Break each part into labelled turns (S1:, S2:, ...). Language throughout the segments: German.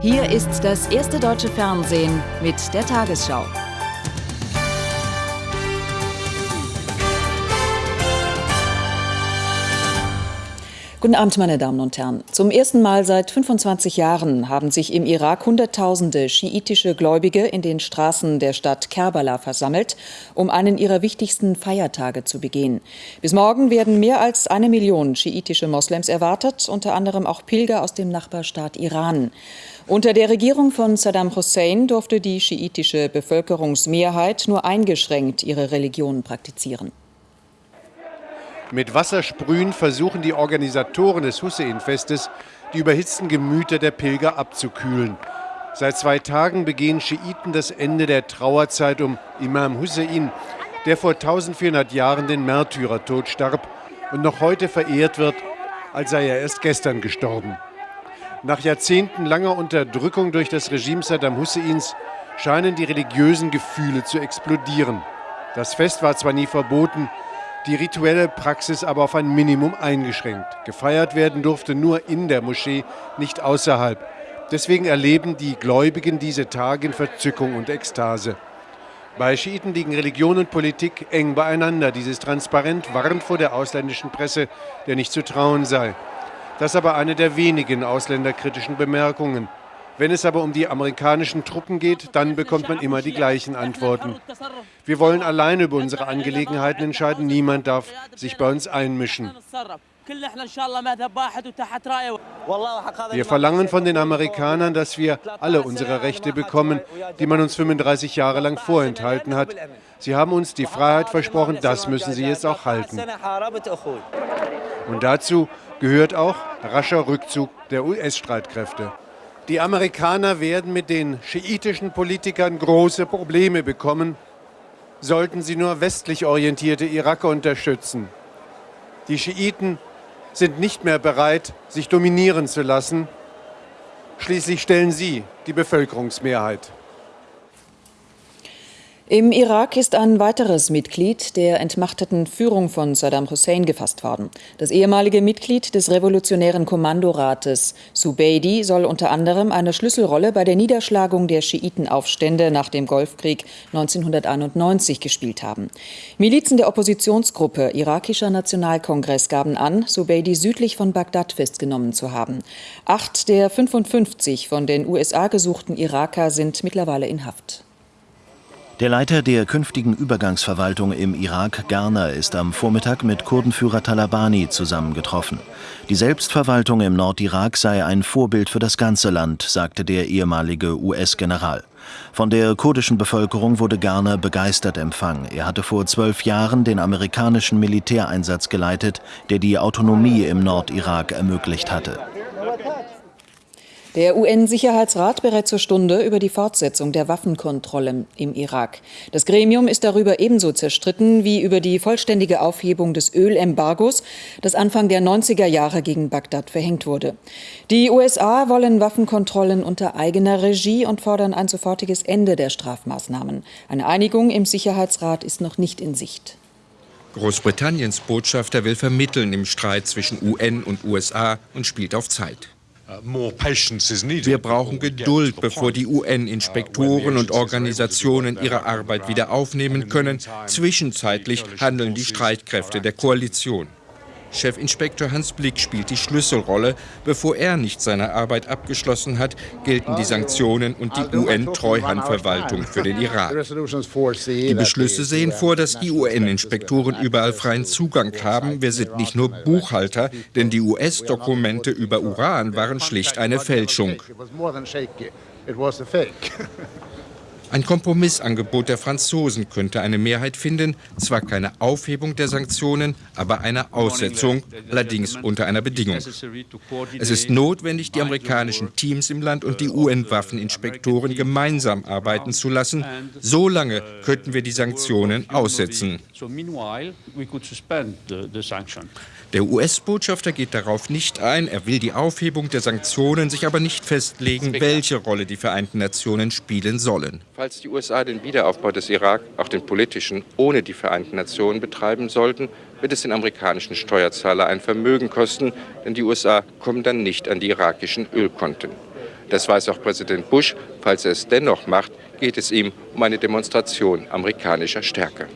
S1: Hier ist das erste deutsche Fernsehen mit der Tagesschau. Guten Abend, meine Damen und Herren. Zum ersten Mal seit 25 Jahren haben sich im Irak Hunderttausende schiitische Gläubige in den Straßen der Stadt Kerbala versammelt, um einen ihrer wichtigsten Feiertage zu begehen. Bis morgen werden mehr als eine Million schiitische Moslems erwartet, unter anderem auch Pilger aus dem Nachbarstaat Iran. Unter der Regierung von Saddam Hussein durfte die schiitische Bevölkerungsmehrheit nur eingeschränkt ihre Religion praktizieren.
S2: Mit Wassersprühen versuchen die Organisatoren des Hussein-Festes, die überhitzten Gemüter der Pilger abzukühlen. Seit zwei Tagen begehen Schiiten das Ende der Trauerzeit um Imam Hussein, der vor 1400 Jahren den Märtyrertod starb und noch heute verehrt wird, als sei er erst gestern gestorben. Nach Jahrzehnten langer Unterdrückung durch das Regime Saddam Husseins scheinen die religiösen Gefühle zu explodieren. Das Fest war zwar nie verboten, die rituelle Praxis aber auf ein Minimum eingeschränkt. Gefeiert werden durfte nur in der Moschee, nicht außerhalb. Deswegen erleben die Gläubigen diese Tage in Verzückung und Ekstase. Bei Schiiten liegen Religion und Politik eng beieinander. Dieses Transparent warnt vor der ausländischen Presse, der nicht zu trauen sei. Das ist aber eine der wenigen ausländerkritischen Bemerkungen. Wenn es aber um die amerikanischen Truppen geht, dann bekommt man immer die gleichen Antworten. Wir wollen allein über unsere Angelegenheiten entscheiden. Niemand darf sich bei uns einmischen. Wir verlangen von den Amerikanern, dass wir alle unsere Rechte bekommen, die man uns 35 Jahre lang vorenthalten hat. Sie haben uns die Freiheit versprochen, das müssen sie jetzt auch halten. Und dazu gehört auch rascher Rückzug der US-Streitkräfte. Die Amerikaner werden mit den schiitischen Politikern große Probleme bekommen, sollten sie nur westlich orientierte Iraker unterstützen. Die Schiiten sind nicht mehr bereit, sich dominieren zu lassen. Schließlich stellen sie die Bevölkerungsmehrheit.
S1: Im Irak ist ein weiteres Mitglied der entmachteten Führung von Saddam Hussein gefasst worden. Das ehemalige Mitglied des Revolutionären Kommandorates Subeidi soll unter anderem eine Schlüsselrolle bei der Niederschlagung der Schiitenaufstände nach dem Golfkrieg 1991 gespielt haben. Milizen der Oppositionsgruppe Irakischer Nationalkongress gaben an, Subeidi südlich von Bagdad festgenommen zu haben. Acht der 55 von den USA gesuchten Iraker sind mittlerweile in Haft.
S3: Der Leiter der künftigen Übergangsverwaltung im Irak, Garner, ist am Vormittag mit Kurdenführer Talabani zusammengetroffen. Die Selbstverwaltung im Nordirak sei ein Vorbild für das ganze Land, sagte der ehemalige US-General. Von der kurdischen Bevölkerung wurde Garner begeistert empfangen. Er hatte vor zwölf Jahren den amerikanischen Militäreinsatz geleitet, der die Autonomie im Nordirak ermöglicht hatte.
S1: Der UN-Sicherheitsrat berät zur Stunde über die Fortsetzung der Waffenkontrolle im Irak. Das Gremium ist darüber ebenso zerstritten wie über die vollständige Aufhebung des Ölembargos, das Anfang der 90er Jahre gegen Bagdad verhängt wurde. Die USA wollen Waffenkontrollen unter eigener Regie und fordern ein sofortiges Ende der Strafmaßnahmen. Eine Einigung im Sicherheitsrat ist noch nicht in Sicht.
S4: Großbritanniens Botschafter will vermitteln im Streit zwischen UN und USA und spielt auf Zeit. Wir brauchen Geduld, bevor die UN-Inspektoren und Organisationen ihre Arbeit wieder aufnehmen können. Zwischenzeitlich handeln die Streitkräfte der Koalition. Chefinspektor Hans Blick spielt die Schlüsselrolle. Bevor er nicht seine Arbeit abgeschlossen hat, gelten die Sanktionen und die UN-Treuhandverwaltung für den Irak. Die Beschlüsse sehen vor, dass die UN-Inspektoren überall freien Zugang haben. Wir sind nicht nur Buchhalter, denn die US-Dokumente über Uran waren schlicht eine Fälschung. Ein Kompromissangebot der Franzosen könnte eine Mehrheit finden, zwar keine Aufhebung der Sanktionen, aber eine Aussetzung, allerdings unter einer Bedingung. Es ist notwendig, die amerikanischen Teams im Land und die UN-Waffeninspektoren gemeinsam arbeiten zu lassen. So lange könnten wir die Sanktionen aussetzen. Der US-Botschafter geht darauf nicht ein. Er will die Aufhebung der Sanktionen, sich aber nicht festlegen, welche Rolle die Vereinten Nationen spielen sollen.
S5: Falls die USA den Wiederaufbau des Irak, auch den politischen, ohne die Vereinten Nationen betreiben sollten, wird es den amerikanischen Steuerzahler ein Vermögen kosten, denn die USA kommen dann nicht an die irakischen Ölkonten. Das weiß auch Präsident Bush. Falls er es dennoch macht, geht es ihm um eine Demonstration amerikanischer Stärke.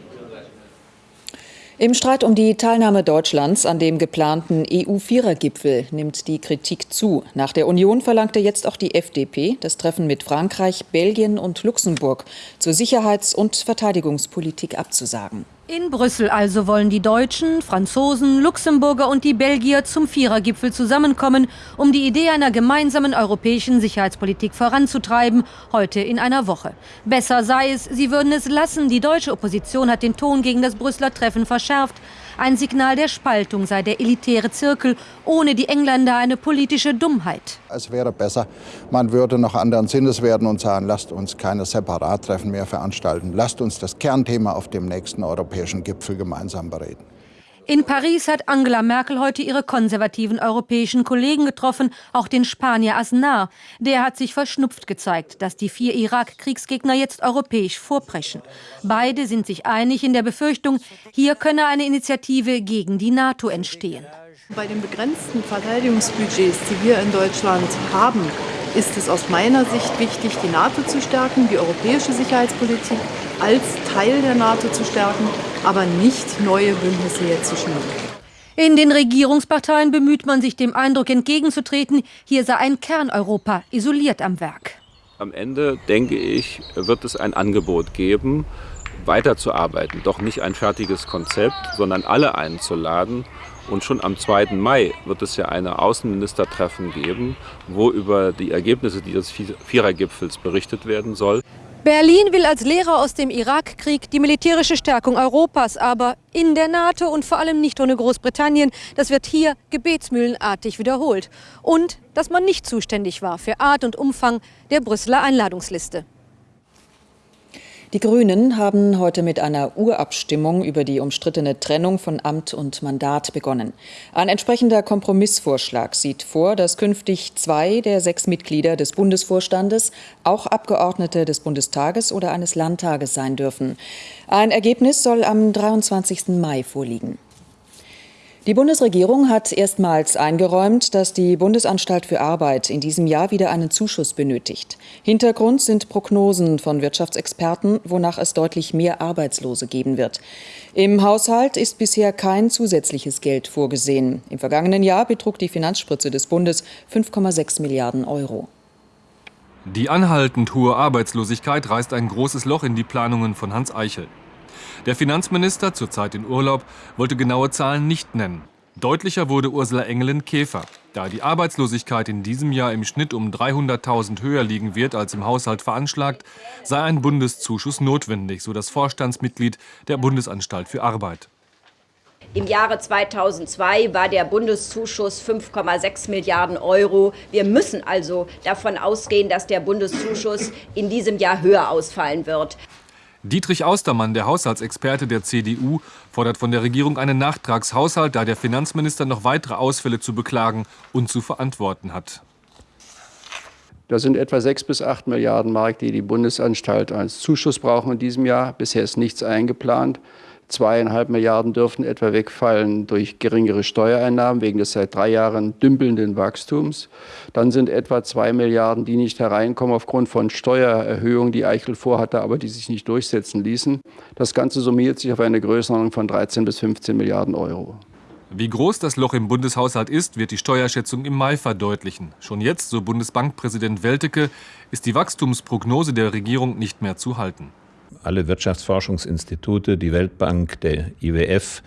S1: Im Streit um die Teilnahme Deutschlands an dem geplanten EU-Vierergipfel nimmt die Kritik zu. Nach der Union verlangte jetzt auch die FDP das Treffen mit Frankreich, Belgien und Luxemburg zur Sicherheits- und Verteidigungspolitik abzusagen.
S6: In Brüssel also wollen die Deutschen, Franzosen, Luxemburger und die Belgier zum Vierergipfel zusammenkommen, um die Idee einer gemeinsamen europäischen Sicherheitspolitik voranzutreiben, heute in einer Woche. Besser sei es, sie würden es lassen. Die deutsche Opposition hat den Ton gegen das Brüsseler Treffen verschärft. Ein Signal der Spaltung sei der elitäre Zirkel, ohne die Engländer eine politische Dummheit.
S7: Es wäre besser, man würde noch anderen Sinnes werden und sagen, lasst uns keine Separattreffen mehr veranstalten. Lasst uns das Kernthema auf dem nächsten europäischen Gipfel gemeinsam bereden.
S6: In Paris hat Angela Merkel heute ihre konservativen europäischen Kollegen getroffen, auch den Spanier Aznar. Der hat sich verschnupft gezeigt, dass die vier Irak-Kriegsgegner jetzt europäisch vorpreschen. Beide sind sich einig in der Befürchtung, hier könne eine Initiative gegen die NATO entstehen.
S8: Bei den begrenzten Verteidigungsbudgets, die wir in Deutschland haben, ist es aus meiner Sicht wichtig, die NATO zu stärken, die europäische Sicherheitspolitik als Teil der NATO zu stärken, aber nicht neue Bündnisse jetzt zu schnüren.
S6: In den Regierungsparteien bemüht man sich dem Eindruck entgegenzutreten, hier sei ein Kerneuropa isoliert am Werk.
S9: Am Ende, denke ich, wird es ein Angebot geben, weiterzuarbeiten. Doch nicht ein fertiges Konzept, sondern alle einzuladen. Und schon am 2. Mai wird es ja eine Außenministertreffen geben, wo über die Ergebnisse dieses Vierergipfels berichtet werden soll.
S6: Berlin will als Lehrer aus dem Irakkrieg die militärische Stärkung Europas, aber in der NATO und vor allem nicht ohne Großbritannien. Das wird hier gebetsmühlenartig wiederholt. Und dass man nicht zuständig war für Art und Umfang der Brüsseler Einladungsliste.
S1: Die Grünen haben heute mit einer Urabstimmung über die umstrittene Trennung von Amt und Mandat begonnen. Ein entsprechender Kompromissvorschlag sieht vor, dass künftig zwei der sechs Mitglieder des Bundesvorstandes auch Abgeordnete des Bundestages oder eines Landtages sein dürfen. Ein Ergebnis soll am 23. Mai vorliegen. Die Bundesregierung hat erstmals eingeräumt, dass die Bundesanstalt für Arbeit in diesem Jahr wieder einen Zuschuss benötigt. Hintergrund sind Prognosen von Wirtschaftsexperten, wonach es deutlich mehr Arbeitslose geben wird. Im Haushalt ist bisher kein zusätzliches Geld vorgesehen. Im vergangenen Jahr betrug die Finanzspritze des Bundes 5,6 Milliarden Euro.
S10: Die anhaltend hohe Arbeitslosigkeit reißt ein großes Loch in die Planungen von Hans Eichel. Der Finanzminister, zurzeit in Urlaub, wollte genaue Zahlen nicht nennen. Deutlicher wurde Ursula Engelin Käfer. Da die Arbeitslosigkeit in diesem Jahr im Schnitt um 300.000 höher liegen wird als im Haushalt veranschlagt, sei ein Bundeszuschuss notwendig, so das Vorstandsmitglied der Bundesanstalt für Arbeit.
S11: Im Jahre 2002 war der Bundeszuschuss 5,6 Milliarden Euro. Wir müssen also davon ausgehen, dass der Bundeszuschuss in diesem Jahr höher ausfallen wird.
S10: Dietrich Austermann, der Haushaltsexperte der CDU, fordert von der Regierung einen Nachtragshaushalt, da der Finanzminister noch weitere Ausfälle zu beklagen und zu verantworten hat.
S12: Das sind etwa 6 bis 8 Milliarden Mark, die die Bundesanstalt als Zuschuss brauchen in diesem Jahr. Bisher ist nichts eingeplant. Zweieinhalb Milliarden dürften etwa wegfallen durch geringere Steuereinnahmen wegen des seit drei Jahren dümpelnden Wachstums. Dann sind etwa zwei Milliarden, die nicht hereinkommen aufgrund von Steuererhöhungen, die Eichel vorhatte, aber die sich nicht durchsetzen ließen. Das Ganze summiert sich auf eine Größenordnung von 13 bis 15 Milliarden Euro.
S10: Wie groß das Loch im Bundeshaushalt ist, wird die Steuerschätzung im Mai verdeutlichen. Schon jetzt, so Bundesbankpräsident Welteke, ist die Wachstumsprognose der Regierung nicht mehr zu halten.
S13: Alle Wirtschaftsforschungsinstitute, die Weltbank, der IWF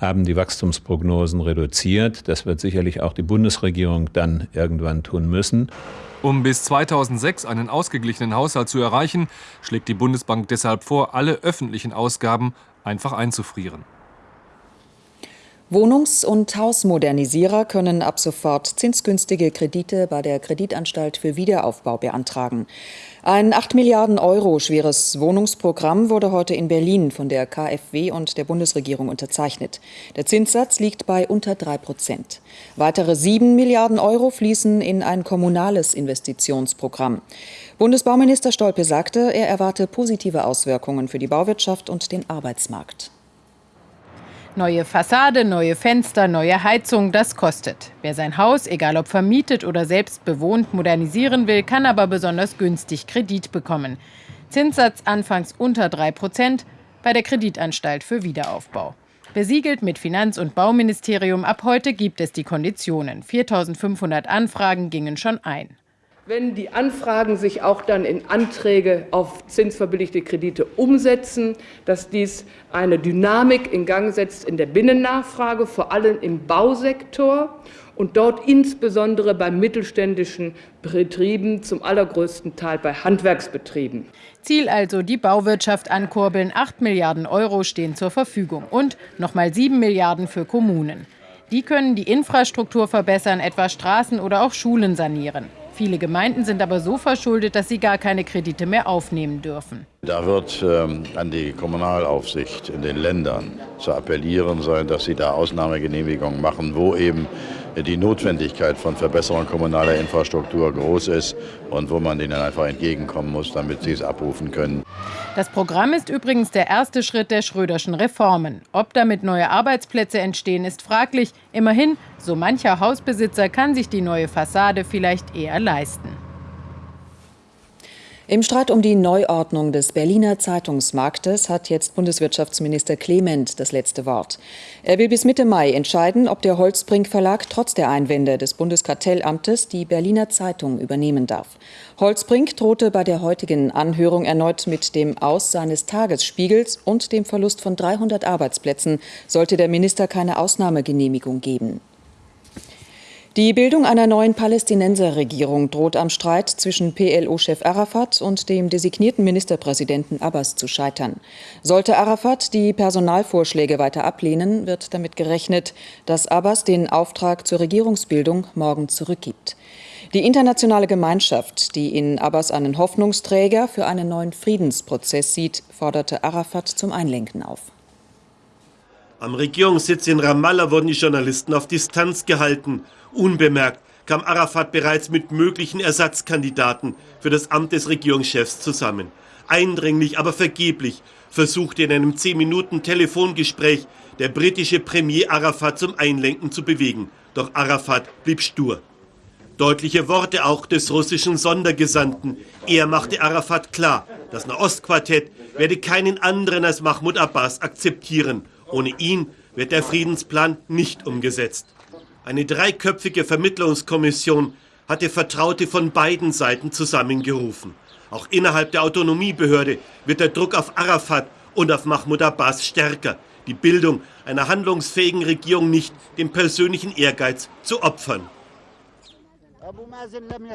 S13: haben die Wachstumsprognosen reduziert. Das wird sicherlich auch die Bundesregierung dann irgendwann tun müssen.
S10: Um bis 2006 einen ausgeglichenen Haushalt zu erreichen, schlägt die Bundesbank deshalb vor, alle öffentlichen Ausgaben einfach einzufrieren.
S1: Wohnungs- und Hausmodernisierer können ab sofort zinsgünstige Kredite bei der Kreditanstalt für Wiederaufbau beantragen. Ein 8 Milliarden Euro schweres Wohnungsprogramm wurde heute in Berlin von der KfW und der Bundesregierung unterzeichnet. Der Zinssatz liegt bei unter 3 Prozent. Weitere 7 Milliarden Euro fließen in ein kommunales Investitionsprogramm. Bundesbauminister Stolpe sagte, er erwarte positive Auswirkungen für die Bauwirtschaft und den Arbeitsmarkt.
S14: Neue Fassade, neue Fenster, neue Heizung, das kostet. Wer sein Haus, egal ob vermietet oder selbst bewohnt, modernisieren will, kann aber besonders günstig Kredit bekommen. Zinssatz anfangs unter 3 Prozent bei der Kreditanstalt für Wiederaufbau. Besiegelt mit Finanz- und Bauministerium, ab heute gibt es die Konditionen. 4500 Anfragen gingen schon ein
S15: wenn die Anfragen sich auch dann in Anträge auf zinsverbilligte Kredite umsetzen, dass dies eine Dynamik in Gang setzt in der Binnennachfrage, vor allem im Bausektor und dort insbesondere bei mittelständischen Betrieben, zum allergrößten Teil bei Handwerksbetrieben.
S14: Ziel also die Bauwirtschaft ankurbeln. 8 Milliarden Euro stehen zur Verfügung und nochmal 7 Milliarden für Kommunen. Die können die Infrastruktur verbessern, etwa Straßen oder auch Schulen sanieren. Viele Gemeinden sind aber so verschuldet, dass sie gar keine Kredite mehr aufnehmen dürfen.
S16: Da wird ähm, an die Kommunalaufsicht in den Ländern zu appellieren sein, dass sie da Ausnahmegenehmigungen machen, wo eben die Notwendigkeit von Verbesserung kommunaler Infrastruktur groß ist und wo man ihnen einfach entgegenkommen muss, damit sie es abrufen können.
S14: Das Programm ist übrigens der erste Schritt der Schröderschen Reformen. Ob damit neue Arbeitsplätze entstehen, ist fraglich. Immerhin, so mancher Hausbesitzer kann sich die neue Fassade vielleicht eher leisten.
S1: Im Streit um die Neuordnung des Berliner Zeitungsmarktes hat jetzt Bundeswirtschaftsminister Clement das letzte Wort. Er will bis Mitte Mai entscheiden, ob der Holzbrink Verlag trotz der Einwände des Bundeskartellamtes die Berliner Zeitung übernehmen darf. Holzbrink drohte bei der heutigen Anhörung erneut mit dem Aus seines Tagesspiegels und dem Verlust von 300 Arbeitsplätzen, sollte der Minister keine Ausnahmegenehmigung geben. Die Bildung einer neuen Palästinenserregierung droht am Streit zwischen PLO-Chef Arafat und dem designierten Ministerpräsidenten Abbas zu scheitern. Sollte Arafat die Personalvorschläge weiter ablehnen, wird damit gerechnet, dass Abbas den Auftrag zur Regierungsbildung morgen zurückgibt. Die internationale Gemeinschaft, die in Abbas einen Hoffnungsträger für einen neuen Friedensprozess sieht, forderte Arafat zum Einlenken auf.
S17: Am Regierungssitz in Ramallah wurden die Journalisten auf Distanz gehalten. Unbemerkt kam Arafat bereits mit möglichen Ersatzkandidaten für das Amt des Regierungschefs zusammen. Eindringlich, aber vergeblich versuchte in einem 10 Minuten Telefongespräch der britische Premier Arafat zum Einlenken zu bewegen. Doch Arafat blieb stur. Deutliche Worte auch des russischen Sondergesandten. Er machte Arafat klar, das Nahostquartett werde keinen anderen als Mahmoud Abbas akzeptieren. Ohne ihn wird der Friedensplan nicht umgesetzt. Eine dreiköpfige Vermittlungskommission hatte Vertraute von beiden Seiten zusammengerufen. Auch innerhalb der Autonomiebehörde wird der Druck auf Arafat und auf Mahmoud Abbas stärker, die Bildung einer handlungsfähigen Regierung nicht dem persönlichen Ehrgeiz zu opfern.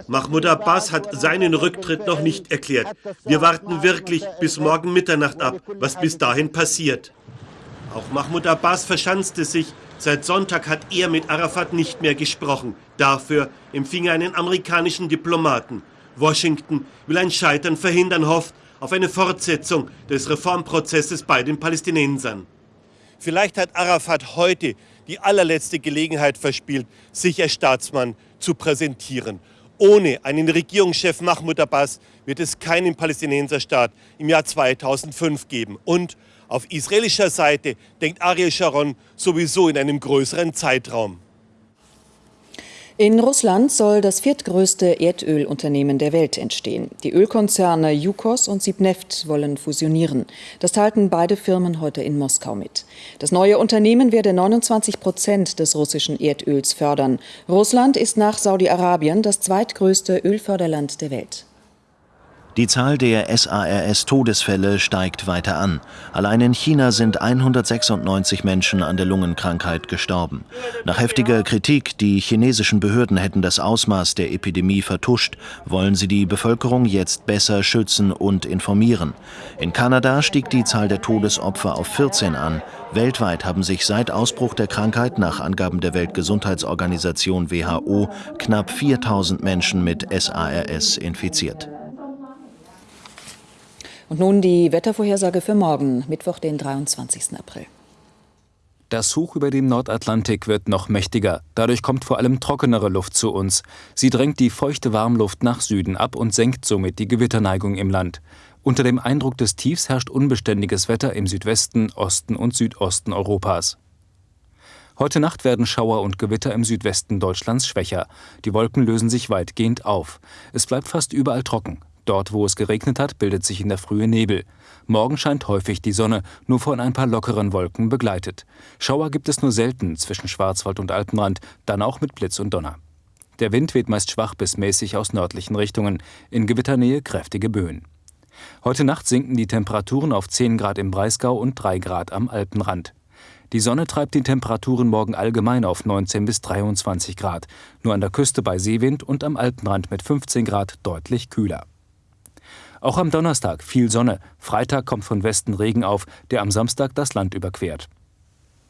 S17: Mahmoud Abbas hat seinen Rücktritt noch nicht erklärt. Wir warten wirklich bis morgen Mitternacht ab, was bis dahin passiert. Auch Mahmoud Abbas verschanzte sich Seit Sonntag hat er mit Arafat nicht mehr gesprochen. Dafür empfing er einen amerikanischen Diplomaten. Washington will ein Scheitern verhindern, hofft auf eine Fortsetzung des Reformprozesses bei den Palästinensern. Vielleicht hat Arafat heute die allerletzte Gelegenheit verspielt, sich als Staatsmann zu präsentieren. Ohne einen Regierungschef Mahmoud Abbas wird es keinen Palästinenserstaat im Jahr 2005 geben. Und auf israelischer Seite denkt Ariel Sharon sowieso in einem größeren Zeitraum.
S1: In Russland soll das viertgrößte Erdölunternehmen der Welt entstehen. Die Ölkonzerne Yukos und Sibneft wollen fusionieren. Das teilten beide Firmen heute in Moskau mit. Das neue Unternehmen werde 29 Prozent des russischen Erdöls fördern. Russland ist nach Saudi-Arabien das zweitgrößte Ölförderland der Welt.
S3: Die Zahl der SARS-Todesfälle steigt weiter an. Allein in China sind 196 Menschen an der Lungenkrankheit gestorben. Nach heftiger Kritik, die chinesischen Behörden hätten das Ausmaß der Epidemie vertuscht, wollen sie die Bevölkerung jetzt besser schützen und informieren. In Kanada stieg die Zahl der Todesopfer auf 14 an. Weltweit haben sich seit Ausbruch der Krankheit nach Angaben der Weltgesundheitsorganisation WHO knapp 4000 Menschen mit SARS infiziert.
S1: Und nun die Wettervorhersage für morgen, Mittwoch, den 23. April.
S18: Das Hoch über dem Nordatlantik wird noch mächtiger. Dadurch kommt vor allem trockenere Luft zu uns. Sie drängt die feuchte Warmluft nach Süden ab und senkt somit die Gewitterneigung im Land. Unter dem Eindruck des Tiefs herrscht unbeständiges Wetter im Südwesten, Osten und Südosten Europas. Heute Nacht werden Schauer und Gewitter im Südwesten Deutschlands schwächer. Die Wolken lösen sich weitgehend auf. Es bleibt fast überall trocken. Dort, wo es geregnet hat, bildet sich in der Frühe Nebel. Morgen scheint häufig die Sonne, nur von ein paar lockeren Wolken begleitet. Schauer gibt es nur selten zwischen Schwarzwald und Alpenrand, dann auch mit Blitz und Donner. Der Wind weht meist schwach bis mäßig aus nördlichen Richtungen, in Gewitternähe kräftige Böen. Heute Nacht sinken die Temperaturen auf 10 Grad im Breisgau und 3 Grad am Alpenrand. Die Sonne treibt die Temperaturen morgen allgemein auf 19 bis 23 Grad, nur an der Küste bei Seewind und am Alpenrand mit 15 Grad deutlich kühler. Auch am Donnerstag viel Sonne, Freitag kommt von Westen Regen auf, der am Samstag das Land überquert.